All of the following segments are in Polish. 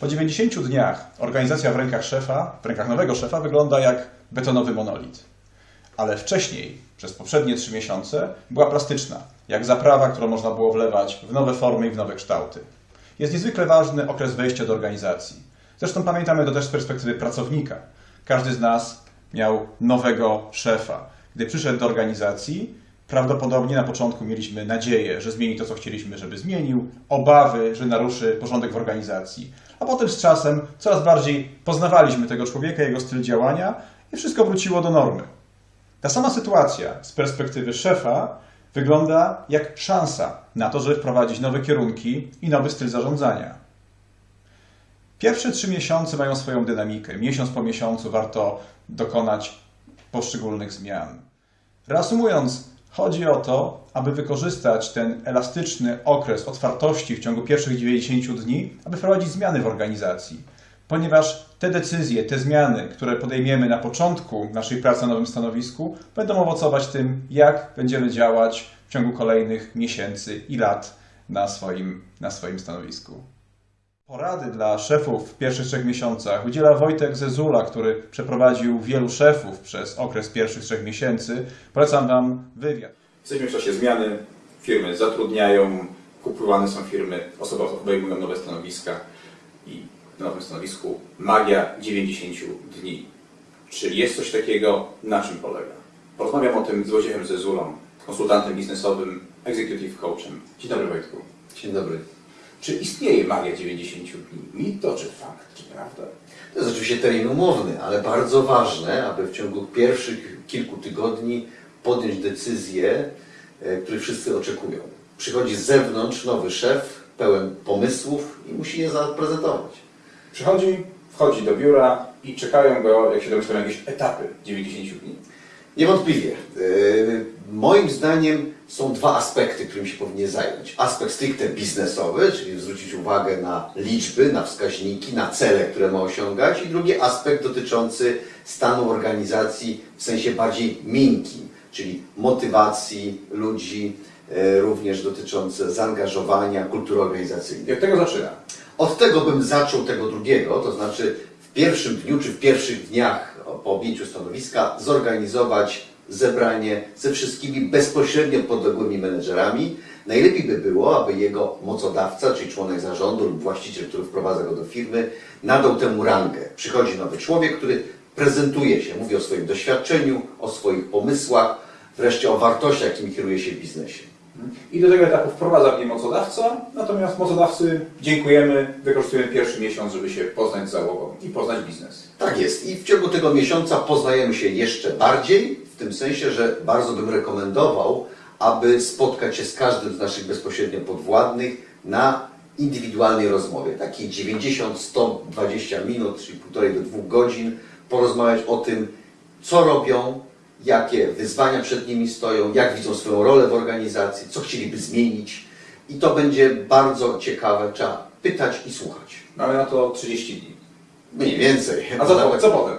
Po 90 dniach organizacja w rękach szefa, w rękach nowego szefa wygląda jak betonowy monolit. Ale wcześniej, przez poprzednie trzy miesiące, była plastyczna, jak zaprawa, którą można było wlewać w nowe formy i w nowe kształty. Jest niezwykle ważny okres wejścia do organizacji. Zresztą pamiętamy to też z perspektywy pracownika. Każdy z nas miał nowego szefa. Gdy przyszedł do organizacji, prawdopodobnie na początku mieliśmy nadzieję, że zmieni to, co chcieliśmy, żeby zmienił, obawy, że naruszy porządek w organizacji. A potem z czasem coraz bardziej poznawaliśmy tego człowieka, jego styl działania i wszystko wróciło do normy. Ta sama sytuacja z perspektywy szefa wygląda jak szansa na to, żeby wprowadzić nowe kierunki i nowy styl zarządzania. Pierwsze trzy miesiące mają swoją dynamikę. Miesiąc po miesiącu warto dokonać poszczególnych zmian. Reasumując, chodzi o to, aby wykorzystać ten elastyczny okres otwartości w ciągu pierwszych 90 dni, aby wprowadzić zmiany w organizacji. Ponieważ te decyzje, te zmiany, które podejmiemy na początku naszej pracy na nowym stanowisku, będą owocować tym, jak będziemy działać w ciągu kolejnych miesięcy i lat na swoim, na swoim stanowisku. Porady dla szefów w pierwszych trzech miesiącach udziela Wojtek Zezula, który przeprowadził wielu szefów przez okres pierwszych trzech miesięcy. Polecam Wam wywiad. Jesteśmy w czasie zmiany, firmy zatrudniają, kupowane są firmy, osoby obejmują nowe stanowiska i na nowym stanowisku magia 90 dni. Czyli jest coś takiego, na czym polega? Porozmawiam o tym z Wojciechem Zezulą, konsultantem biznesowym, executive coachem. Dzień dobry Wojtku. Dzień dobry. Czy istnieje magia 90 dni? Mit to czy fakt, czy prawda? To jest oczywiście termin umowny, ale bardzo ważne, aby w ciągu pierwszych kilku tygodni podjąć decyzje, które wszyscy oczekują. Przychodzi z zewnątrz nowy szef, pełen pomysłów i musi je zaprezentować. Przychodzi, wchodzi do biura i czekają go, jak się domyślam, jakieś etapy 90 dni. Niewątpliwie. E, Moim zdaniem są dwa aspekty, którymi się powinien zająć. Aspekt stricte biznesowy, czyli zwrócić uwagę na liczby, na wskaźniki, na cele, które ma osiągać. I drugi aspekt dotyczący stanu organizacji w sensie bardziej miękkim, czyli motywacji ludzi, e, również dotyczące zaangażowania, kultury organizacyjnej. Od tego zaczyna. Od tego bym zaczął tego drugiego, to znaczy w pierwszym dniu czy w pierwszych dniach po objęciu stanowiska zorganizować zebranie ze wszystkimi bezpośrednio podległymi menedżerami. Najlepiej by było, aby jego mocodawca, czyli członek zarządu lub właściciel, który wprowadza go do firmy, nadał temu rangę. Przychodzi nowy człowiek, który prezentuje się, mówi o swoim doświadczeniu, o swoich pomysłach, wreszcie o wartościach, jakimi kieruje się w biznesie. I do tego etapu wprowadza mnie mocodawca, natomiast mocodawcy dziękujemy, wykorzystujemy pierwszy miesiąc, żeby się poznać z załogą i poznać biznes. Tak jest. I w ciągu tego miesiąca poznajemy się jeszcze bardziej, w tym sensie, że bardzo bym rekomendował, aby spotkać się z każdym z naszych bezpośrednio podwładnych na indywidualnej rozmowie. Takiej 90-120 minut, czyli półtorej do dwóch godzin, porozmawiać o tym, co robią, jakie wyzwania przed nimi stoją, jak widzą swoją rolę w organizacji, co chcieliby zmienić. I to będzie bardzo ciekawe. Trzeba pytać i słuchać. Mamy na to 30 dni. Mniej więcej. A co, co potem?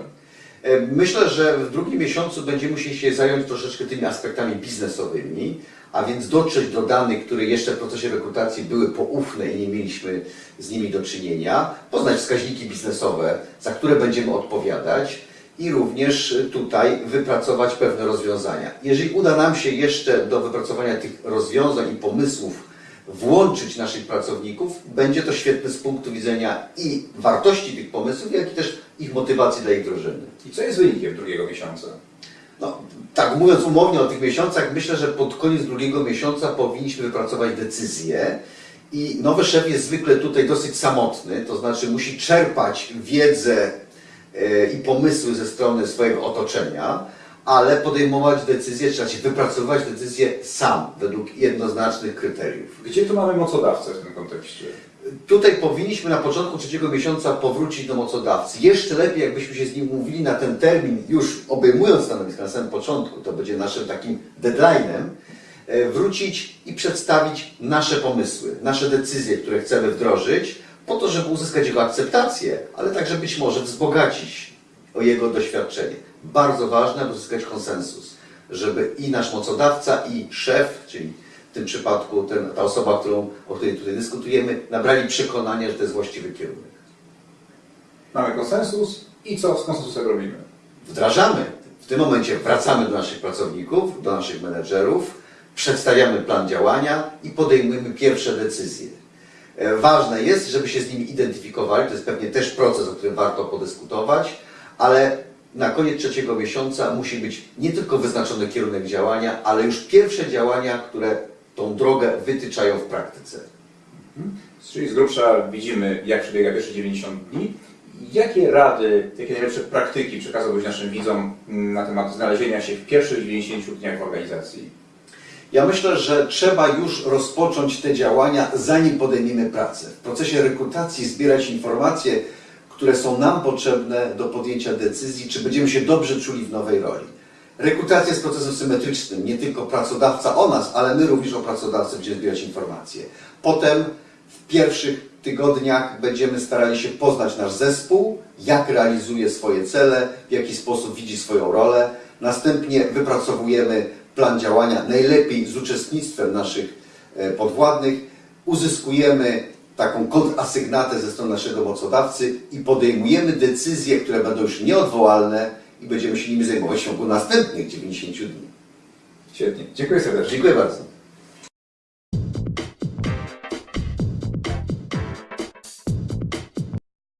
E, Myślę, że w drugim miesiącu będziemy musieli się zająć troszeczkę tymi aspektami biznesowymi, a więc dotrzeć do danych, które jeszcze w procesie rekrutacji były poufne i nie mieliśmy z nimi do czynienia, poznać wskaźniki biznesowe, za które będziemy odpowiadać i również tutaj wypracować pewne rozwiązania. Jeżeli uda nam się jeszcze do wypracowania tych rozwiązań i pomysłów włączyć naszych pracowników, będzie to świetne z punktu widzenia i wartości tych pomysłów, jak i też ich motywacji dla ich wdrożenia. I co jest wynikiem drugiego miesiąca? No, tak, mówiąc umownie o tych miesiącach, myślę, że pod koniec drugiego miesiąca powinniśmy wypracować decyzję i nowy szef jest zwykle tutaj dosyć samotny, to znaczy musi czerpać wiedzę i pomysły ze strony swojego otoczenia, ale podejmować decyzje, trzeba się wypracowywać decyzje sam, według jednoznacznych kryteriów. Gdzie tu mamy mocodawcę w tym kontekście? Tutaj powinniśmy na początku trzeciego miesiąca powrócić do mocodawcy. Jeszcze lepiej, jakbyśmy się z nim umówili na ten termin, już obejmując stanowisko na samym początku, to będzie naszym takim deadline'em, e, wrócić i przedstawić nasze pomysły, nasze decyzje, które chcemy wdrożyć, po to, żeby uzyskać jego akceptację, ale także być może wzbogacić o jego doświadczenie. Bardzo ważne, aby uzyskać konsensus, żeby i nasz mocodawca, i szef, czyli w tym przypadku ten, ta osoba, którą, o której tutaj dyskutujemy, nabrali przekonania, że to jest właściwy kierunek. mamy konsensus i co z konsensusem robimy? wdrażamy. W tym momencie wracamy do naszych pracowników, do naszych menedżerów, przedstawiamy plan działania i podejmujemy pierwsze decyzje. E, Ważne jest, żeby się z nimi identyfikowali, to jest pewnie też proces, o którym warto podyskutować, ale na koniec trzeciego miesiąca musi być nie tylko wyznaczony kierunek działania, ale już pierwsze działania, które tą drogę wytyczają w praktyce. Czyli z grubsza widzimy, jak przebiega pierwsze 90 dni. Jakie rady, jakie najlepsze praktyki przekazałbyś naszym widzom na temat znalezienia się w pierwszych 90 dniach w organizacji? Ja myślę, że trzeba już rozpocząć te działania, zanim podejmiemy pracę. W procesie rekrutacji zbierać informacje, które są nam potrzebne do podjęcia decyzji, czy będziemy się dobrze czuli w nowej roli. Rekrutacja jest procesem symetrycznym. Nie tylko pracodawca o nas, ale my również o pracodawcy będziemy zbierać informacje. Potem w pierwszych tygodniach będziemy starali się poznać nasz zespół, jak realizuje swoje cele, w jaki sposób widzi swoją rolę. Następnie wypracowujemy plan działania, najlepiej z uczestnictwem naszych e, podwładnych. Uzyskujemy taką kontrasygnatę ze strony naszego mocodawcy i podejmujemy decyzje, które będą już nieodwołalne i będziemy się nimi zajmować w ciągu następnych 90 dni. Świetnie. Dziękuję serdecznie. Dziękuję bardzo.